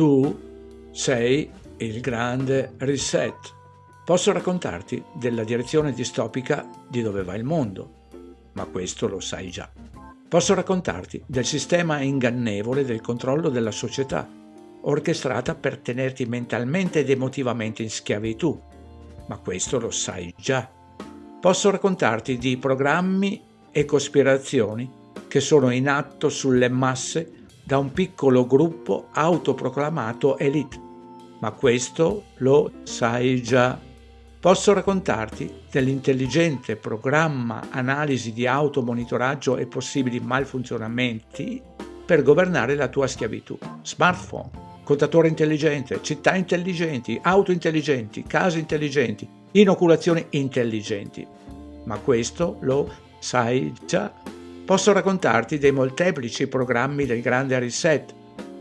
Tu sei il grande reset. Posso raccontarti della direzione distopica di dove va il mondo, ma questo lo sai già. Posso raccontarti del sistema ingannevole del controllo della società, orchestrata per tenerti mentalmente ed emotivamente in schiavitù, ma questo lo sai già. Posso raccontarti di programmi e cospirazioni che sono in atto sulle masse da un piccolo gruppo autoproclamato elite, ma questo lo sai già. Posso raccontarti dell'intelligente programma analisi di automonitoraggio e possibili malfunzionamenti per governare la tua schiavitù. Smartphone, contatore intelligente, città intelligenti, auto intelligenti, case intelligenti, inoculazioni intelligenti. Ma questo lo sai già. Posso raccontarti dei molteplici programmi del grande reset,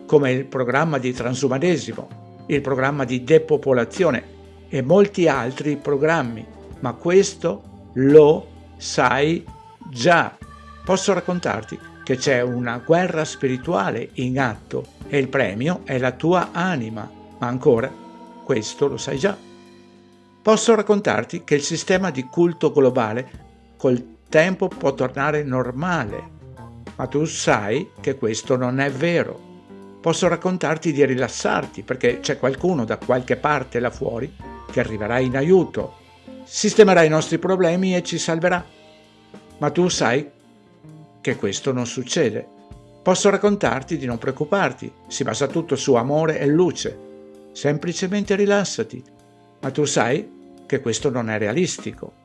come il programma di transumanesimo, il programma di depopolazione e molti altri programmi, ma questo lo sai già. Posso raccontarti che c'è una guerra spirituale in atto e il premio è la tua anima, ma ancora questo lo sai già. Posso raccontarti che il sistema di culto globale col tempo può tornare normale, ma tu sai che questo non è vero. Posso raccontarti di rilassarti perché c'è qualcuno da qualche parte là fuori che arriverà in aiuto, sistemerà i nostri problemi e ci salverà. Ma tu sai che questo non succede. Posso raccontarti di non preoccuparti, si basa tutto su amore e luce. Semplicemente rilassati, ma tu sai che questo non è realistico.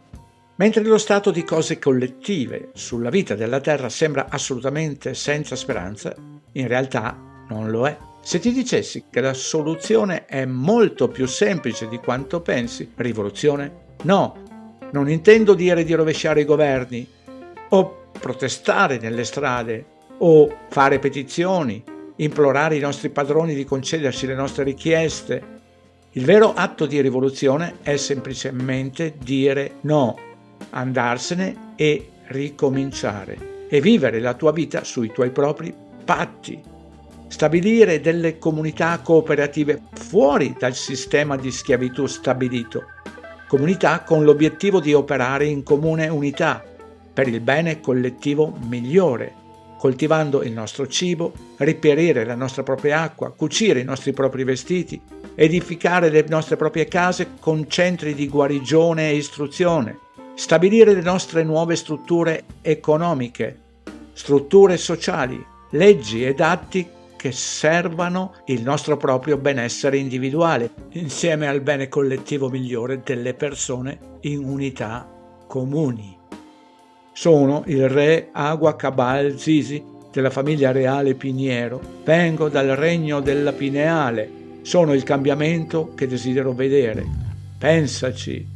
Mentre lo stato di cose collettive sulla vita della Terra sembra assolutamente senza speranza, in realtà non lo è. Se ti dicessi che la soluzione è molto più semplice di quanto pensi, rivoluzione? No, non intendo dire di rovesciare i governi o protestare nelle strade o fare petizioni, implorare i nostri padroni di concederci le nostre richieste. Il vero atto di rivoluzione è semplicemente dire no, andarsene e ricominciare e vivere la tua vita sui tuoi propri patti. Stabilire delle comunità cooperative fuori dal sistema di schiavitù stabilito, comunità con l'obiettivo di operare in comune unità per il bene collettivo migliore, coltivando il nostro cibo, riperire la nostra propria acqua, cucire i nostri propri vestiti, edificare le nostre proprie case con centri di guarigione e istruzione, stabilire le nostre nuove strutture economiche, strutture sociali, leggi ed atti che servano il nostro proprio benessere individuale, insieme al bene collettivo migliore delle persone in unità comuni. Sono il re Agua Cabal Zizi della famiglia reale Piniero. Vengo dal regno della Pineale. Sono il cambiamento che desidero vedere. Pensaci,